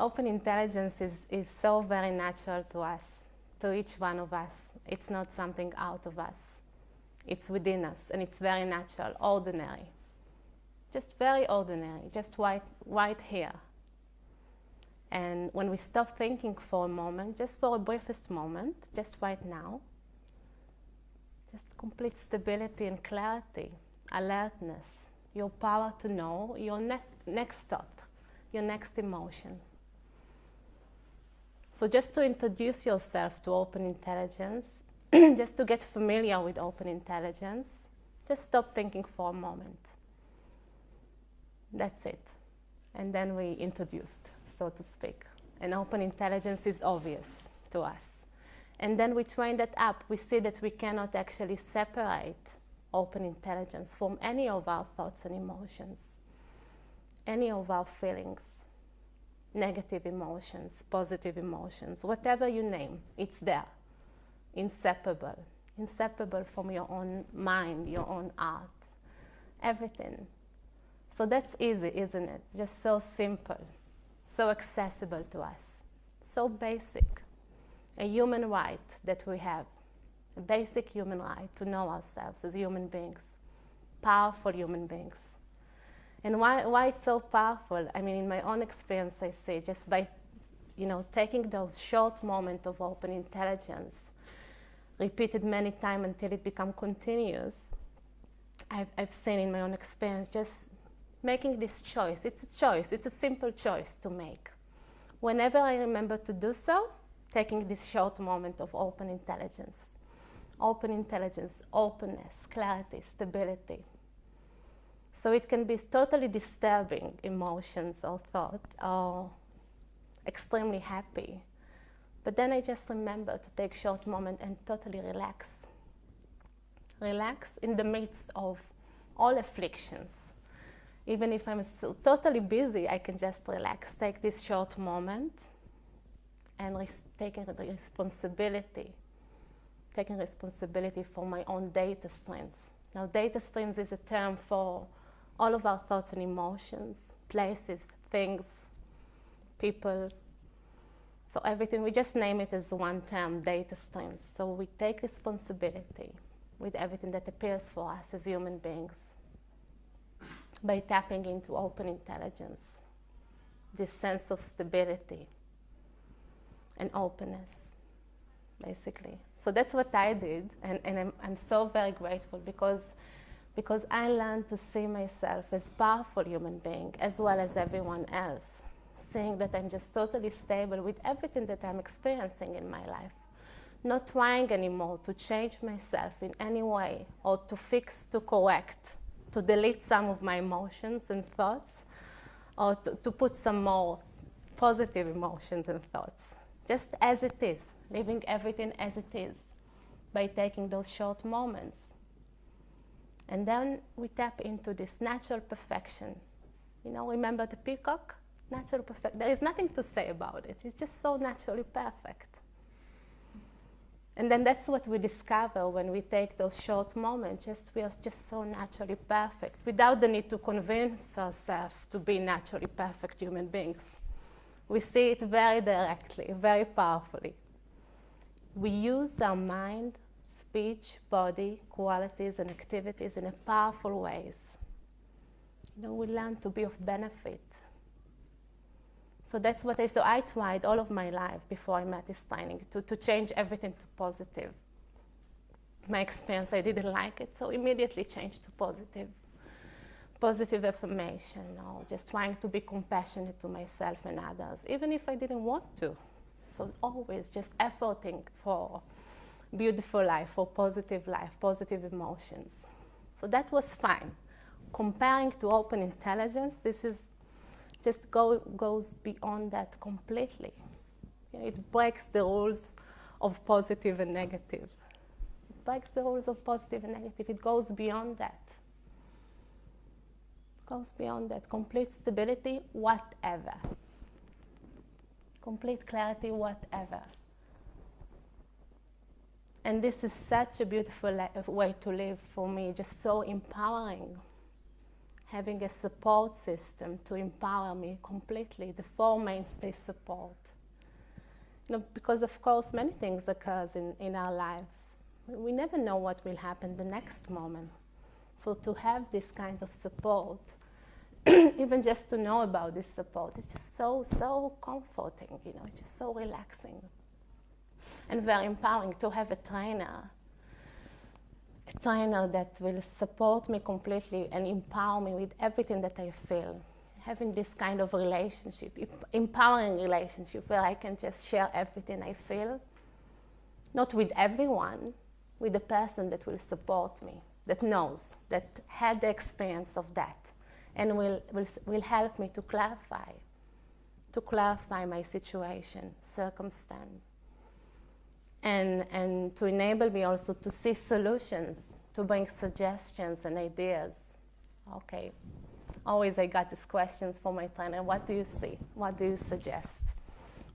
open intelligence is, is so very natural to us, to each one of us. It's not something out of us. It's within us, and it's very natural, ordinary. Just very ordinary, just right, right here. And when we stop thinking for a moment, just for a briefest moment, just right now, just complete stability and clarity, alertness, your power to know your ne- next thought, your next emotion. So, just to introduce yourself to open intelligence, just to get familiar with open intelligence, just stop thinking for a moment. That's it. And then we introduced, so to speak. And open intelligence is obvious to us. And then we train that up. We see that we cannot actually separate open intelligence from any of our thoughts and emotions, any of our feelings, negative emotions, positive emotions, whatever you name, it's there, inseparable, inseparable from your own mind, your own art, everything. So that's easy, isn't it? Just so simple, so accessible to us, so basic. A human right that we have, a basic human right to know ourselves as human beings, powerful human beings. And why, why it's so powerful? I mean, in my own experience, I say just by, you know, taking those short moments of open intelligence, repeated many times until it becomes continuous, I've, I've seen in my own experience just making this choice. It's a choice, it's a simple choice to make. Whenever I remember to do so, taking this short moment of open intelligence. Open intelligence, openness, clarity, stability. So it can be totally disturbing emotions or thoughts, or extremely happy. But then I just remember to take short moment and totally relax. Relax in the midst of all afflictions even if I'm so totally busy, I can just relax, take this short moment, and taking the responsibility, taking responsibility for my own data streams. Now, data streams is a term for all of our thoughts and emotions, places, things, people. So everything, we just name it as one term, data streams. So we take responsibility with everything that appears for us as human beings by tapping into open intelligence, this sense of stability and openness, basically. So that's what I did, and, and I'm, I'm so very grateful because, because I learned to see myself as powerful human being as well as everyone else, seeing that I'm just totally stable with everything that I'm experiencing in my life. Not trying anymore to change myself in any way or to fix, to correct to delete some of my emotions and thoughts or to, to put some more positive emotions and thoughts, just as it is, leaving everything as it is by taking those short moments. And then we tap into this natural perfection. You know, remember the peacock? Natural perfect. There is nothing to say about it. It's just so naturally perfect. And then that's what we discover when we take those short moments. Just we are just so naturally perfect, without the need to convince ourselves to be naturally perfect human beings. We see it very directly, very powerfully. We use our mind, speech, body, qualities, and activities in a powerful ways. You know, we learn to be of benefit so that's what I, so I tried all of my life before I met this training to, to change everything to positive. My experience, I didn't like it, so immediately changed to positive. Positive affirmation, or just trying to be compassionate to myself and others, even if I didn't want to. So always just efforting for beautiful life, or positive life, positive emotions. So that was fine. Comparing to open intelligence, this is just go, goes beyond that completely. It breaks the rules of positive and negative. It breaks the rules of positive and negative. It goes beyond that. It goes beyond that. Complete stability, whatever. Complete clarity, whatever. And this is such a beautiful uh, way to live for me, just so empowering having a support system to empower me completely, the four mainstay support. You know, because of course many things occurs in, in our lives. We never know what will happen the next moment. So to have this kind of support, even just to know about this support, it's just so, so comforting, you know, it's just so relaxing. And very empowering to have a trainer a trainer that will support me completely and empower me with everything that I feel. Having this kind of relationship, empowering relationship where I can just share everything I feel, not with everyone, with the person that will support me, that knows, that had the experience of that, and will, will, will help me to clarify, to clarify my situation, circumstance and, and to enable me also to see solutions, to bring suggestions and ideas. Okay, always I got these questions for my trainer what do you see? What do you suggest?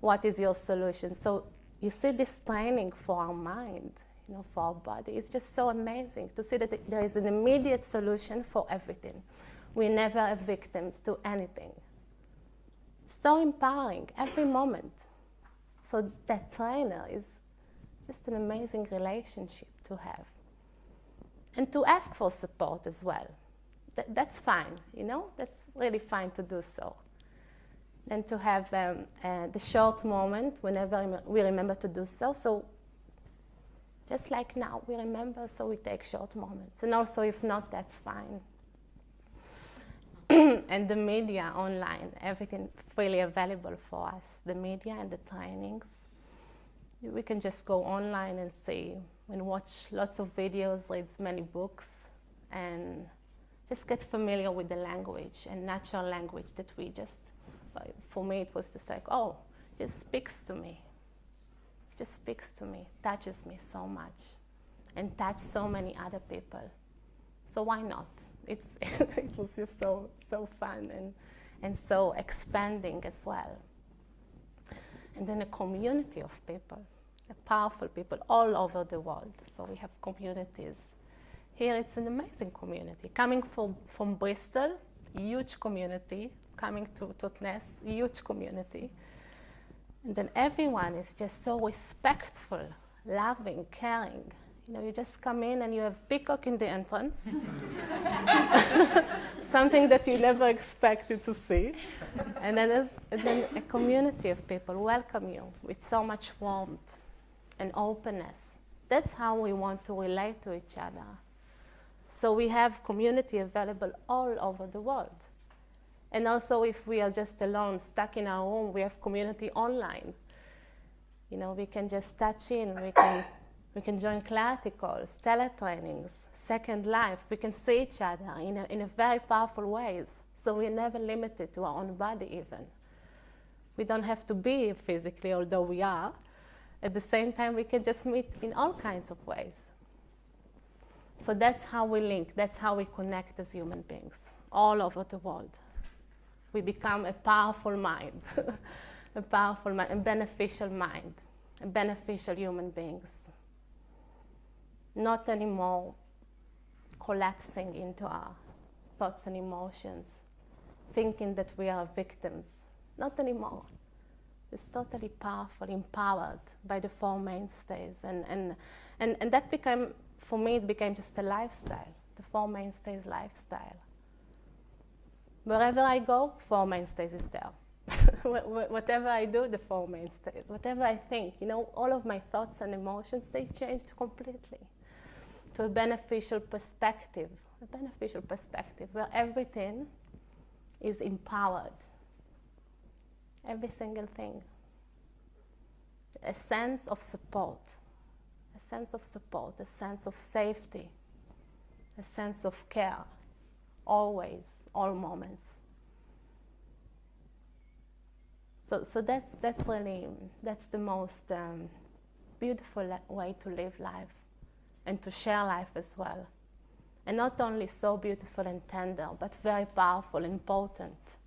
What is your solution? So you see this training for our mind, you know, for our body. It's just so amazing to see that there is an immediate solution for everything. We never are victims to anything. So empowering every moment. So that trainer is just an amazing relationship to have. And to ask for support as well. Th- that's fine, you know, that's really fine to do so. And to have um, uh, the short moment whenever we remember to do so. So, just like now, we remember, so we take short moments. And also, if not, that's fine. and the media online, everything freely available for us the media and the trainings we can just go online and see and watch lots of videos, read many books, and just get familiar with the language and natural language that we just, for me, it was just like, oh, it speaks to me. Just speaks to me, touches me so much, and touch so many other people. So why not? It's it was just so so fun and and so expanding as well and then a community of people, powerful people all over the world. So we have communities. Here it's an amazing community. Coming from, from Bristol, huge community. Coming to Totnes, huge community. And then everyone is just so respectful, loving, caring. You know, you just come in and you have peacock in the entrance, something that you never expected to see, and then, and then a community of people welcome you with so much warmth and openness. That's how we want to relate to each other. So we have community available all over the world. And also, if we are just alone, stuck in our home, we have community online. You know, we can just touch in, we can we can join clarity calls, teletrainings, second life. We can see each other in a, in a very powerful ways. So we're never limited to our own body even. We don't have to be physically, although we are. At the same time, we can just meet in all kinds of ways. So that's how we link, that's how we connect as human beings all over the world. We become a powerful mind, a powerful mind, a beneficial mind, a beneficial human beings not anymore collapsing into our thoughts and emotions, thinking that we are victims. Not anymore. It's totally powerful, empowered by the four mainstays. And, and, and, and that became, for me, it became just a lifestyle, the four mainstays lifestyle. Wherever I go, four mainstays is there. Whatever I do, the four mainstays. Whatever I think, you know, all of my thoughts and emotions, they changed completely to a beneficial perspective, a beneficial perspective where everything is empowered. Every single thing. A sense of support, a sense of support, a sense of safety, a sense of care, always, all moments. So, so that's, that's really, that's the most um, beautiful way to live life and to share life as well. And not only so beautiful and tender, but very powerful and potent,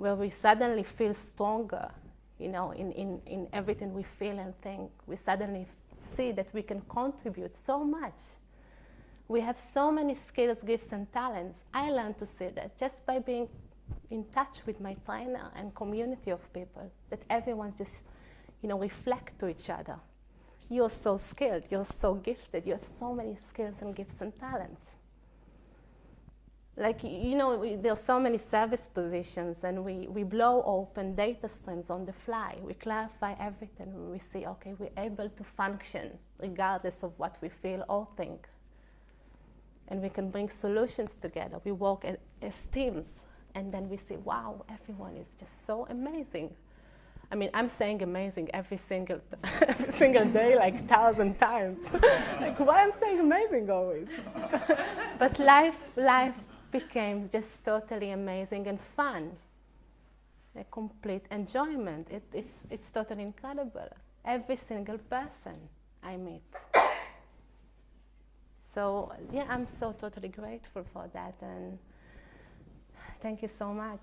where we suddenly feel stronger, you know, in, in, in everything we feel and think. We suddenly see that we can contribute so much we have so many skills, gifts, and talents. I learned to see that just by being in touch with my trainer and community of people, that everyone's just, you know, reflect to each other. You're so skilled, you're so gifted, you have so many skills and gifts and talents. Like, you know, we, there are so many service positions, and we, we blow open data streams on the fly. We clarify everything. We see, okay, we're able to function regardless of what we feel or think and we can bring solutions together. We work as, as teams, and then we say, wow, everyone is just so amazing. I mean, I'm saying amazing every single, every single day, like thousand times. like, why I'm saying amazing always? but life, life became just totally amazing and fun. A complete enjoyment. It, it's, it's totally incredible. Every single person I meet. So yeah, I'm so totally grateful for that, and thank you so much.